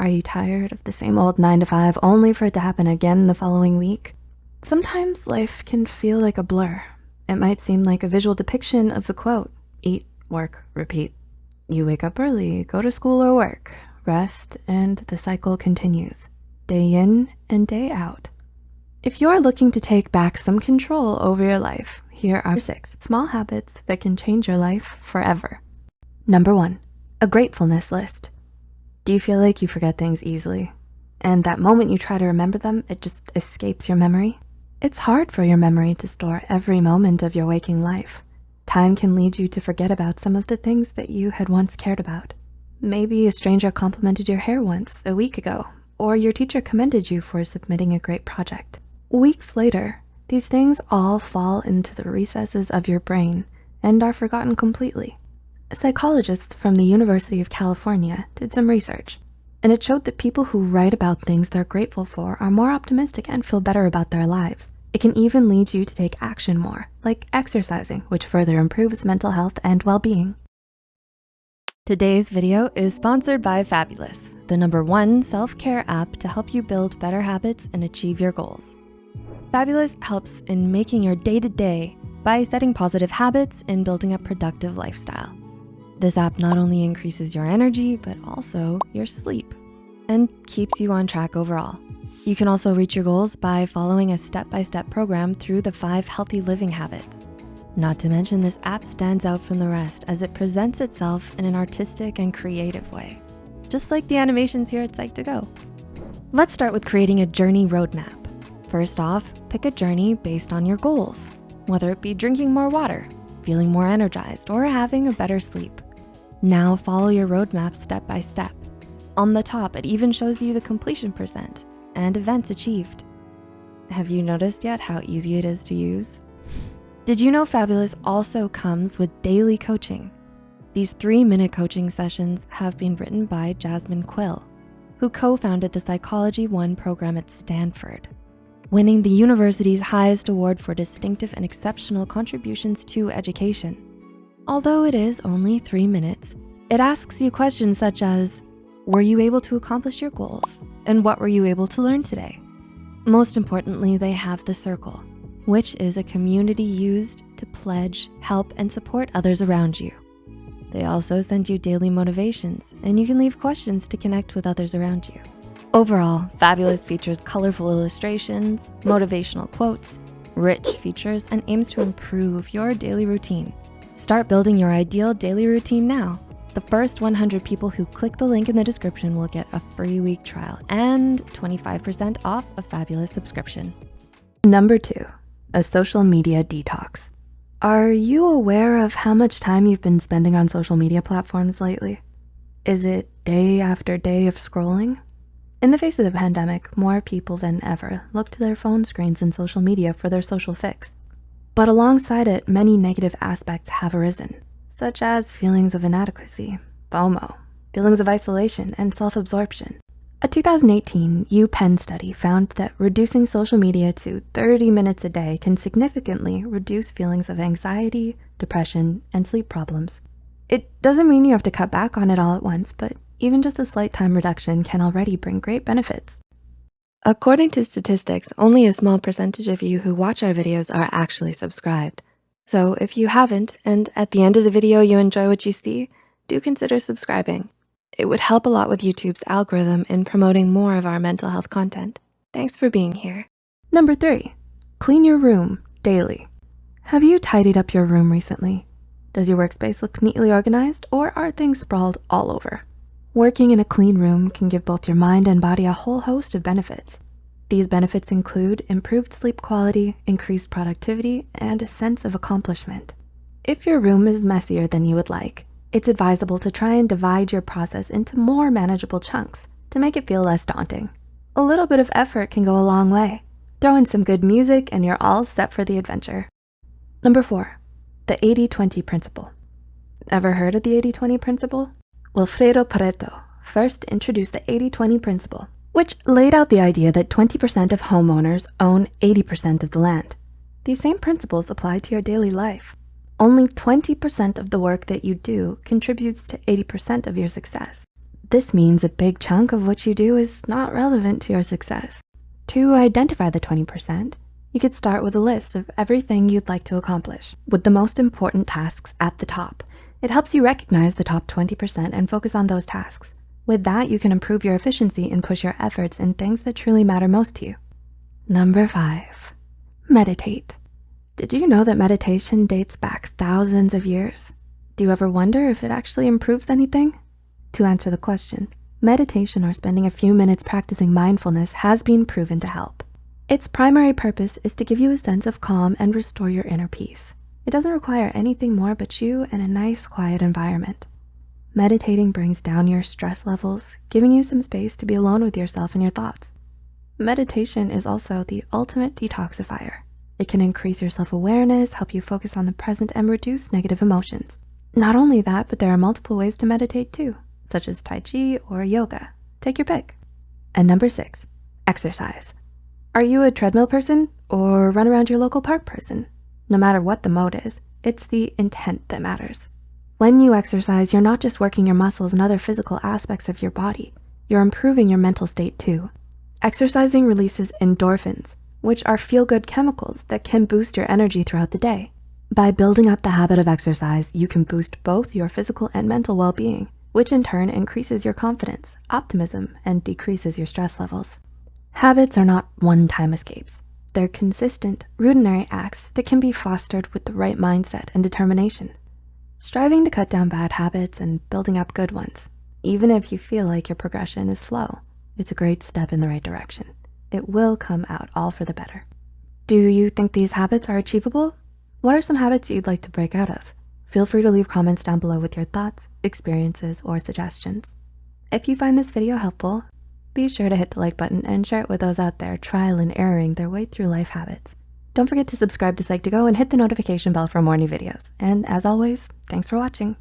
Are you tired of the same old nine to five only for it to happen again the following week? Sometimes life can feel like a blur. It might seem like a visual depiction of the quote, eat, work, repeat. You wake up early, go to school or work, rest, and the cycle continues, day in and day out. If you're looking to take back some control over your life, here are six small habits that can change your life forever. Number one, a gratefulness list. Do you feel like you forget things easily? And that moment you try to remember them, it just escapes your memory? It's hard for your memory to store every moment of your waking life. Time can lead you to forget about some of the things that you had once cared about. Maybe a stranger complimented your hair once a week ago, or your teacher commended you for submitting a great project. Weeks later, these things all fall into the recesses of your brain and are forgotten completely. Psychologists from the University of California did some research, and it showed that people who write about things they're grateful for are more optimistic and feel better about their lives. It can even lead you to take action more, like exercising, which further improves mental health and well-being. Today's video is sponsored by Fabulous, the number one self-care app to help you build better habits and achieve your goals. Fabulous helps in making your day-to-day -day by setting positive habits and building a productive lifestyle. This app not only increases your energy, but also your sleep and keeps you on track overall. You can also reach your goals by following a step-by-step -step program through the five healthy living habits. Not to mention this app stands out from the rest as it presents itself in an artistic and creative way, just like the animations here at Psych2Go. Let's start with creating a journey roadmap. First off, pick a journey based on your goals, whether it be drinking more water, feeling more energized, or having a better sleep. Now follow your roadmap step by step. On the top, it even shows you the completion percent and events achieved. Have you noticed yet how easy it is to use? Did you know Fabulous also comes with daily coaching? These three minute coaching sessions have been written by Jasmine Quill, who co-founded the Psychology One program at Stanford, winning the university's highest award for distinctive and exceptional contributions to education. Although it is only three minutes, it asks you questions such as, were you able to accomplish your goals? And what were you able to learn today? Most importantly, they have the circle, which is a community used to pledge, help, and support others around you. They also send you daily motivations and you can leave questions to connect with others around you. Overall, Fabulous features colorful illustrations, motivational quotes, rich features, and aims to improve your daily routine. Start building your ideal daily routine now the first 100 people who click the link in the description will get a free week trial and 25% off a fabulous subscription. Number two, a social media detox. Are you aware of how much time you've been spending on social media platforms lately? Is it day after day of scrolling? In the face of the pandemic, more people than ever look to their phone screens and social media for their social fix. But alongside it, many negative aspects have arisen such as feelings of inadequacy, FOMO, feelings of isolation, and self-absorption. A 2018 UPenn study found that reducing social media to 30 minutes a day can significantly reduce feelings of anxiety, depression, and sleep problems. It doesn't mean you have to cut back on it all at once, but even just a slight time reduction can already bring great benefits. According to statistics, only a small percentage of you who watch our videos are actually subscribed. So if you haven't, and at the end of the video you enjoy what you see, do consider subscribing. It would help a lot with YouTube's algorithm in promoting more of our mental health content. Thanks for being here. Number three, clean your room daily. Have you tidied up your room recently? Does your workspace look neatly organized or are things sprawled all over? Working in a clean room can give both your mind and body a whole host of benefits. These benefits include improved sleep quality, increased productivity, and a sense of accomplishment. If your room is messier than you would like, it's advisable to try and divide your process into more manageable chunks to make it feel less daunting. A little bit of effort can go a long way. Throw in some good music and you're all set for the adventure. Number four, the 80-20 principle. Ever heard of the 80-20 principle? Wilfredo Pareto first introduced the 80-20 principle which laid out the idea that 20% of homeowners own 80% of the land. These same principles apply to your daily life. Only 20% of the work that you do contributes to 80% of your success. This means a big chunk of what you do is not relevant to your success. To identify the 20%, you could start with a list of everything you'd like to accomplish with the most important tasks at the top. It helps you recognize the top 20% and focus on those tasks. With that, you can improve your efficiency and push your efforts in things that truly matter most to you. Number five, meditate. Did you know that meditation dates back thousands of years? Do you ever wonder if it actually improves anything? To answer the question, meditation or spending a few minutes practicing mindfulness has been proven to help. Its primary purpose is to give you a sense of calm and restore your inner peace. It doesn't require anything more but you and a nice quiet environment. Meditating brings down your stress levels, giving you some space to be alone with yourself and your thoughts. Meditation is also the ultimate detoxifier. It can increase your self-awareness, help you focus on the present and reduce negative emotions. Not only that, but there are multiple ways to meditate too, such as Tai Chi or yoga. Take your pick. And number six, exercise. Are you a treadmill person or run around your local park person? No matter what the mode is, it's the intent that matters. When you exercise, you're not just working your muscles and other physical aspects of your body, you're improving your mental state too. Exercising releases endorphins, which are feel-good chemicals that can boost your energy throughout the day. By building up the habit of exercise, you can boost both your physical and mental well-being, which in turn increases your confidence, optimism, and decreases your stress levels. Habits are not one-time escapes. They're consistent, routinary acts that can be fostered with the right mindset and determination striving to cut down bad habits and building up good ones. Even if you feel like your progression is slow, it's a great step in the right direction. It will come out all for the better. Do you think these habits are achievable? What are some habits you'd like to break out of? Feel free to leave comments down below with your thoughts, experiences, or suggestions. If you find this video helpful, be sure to hit the like button and share it with those out there trial and erroring their way through life habits. Don't forget to subscribe to Psych2Go and hit the notification bell for more new videos. And as always, thanks for watching.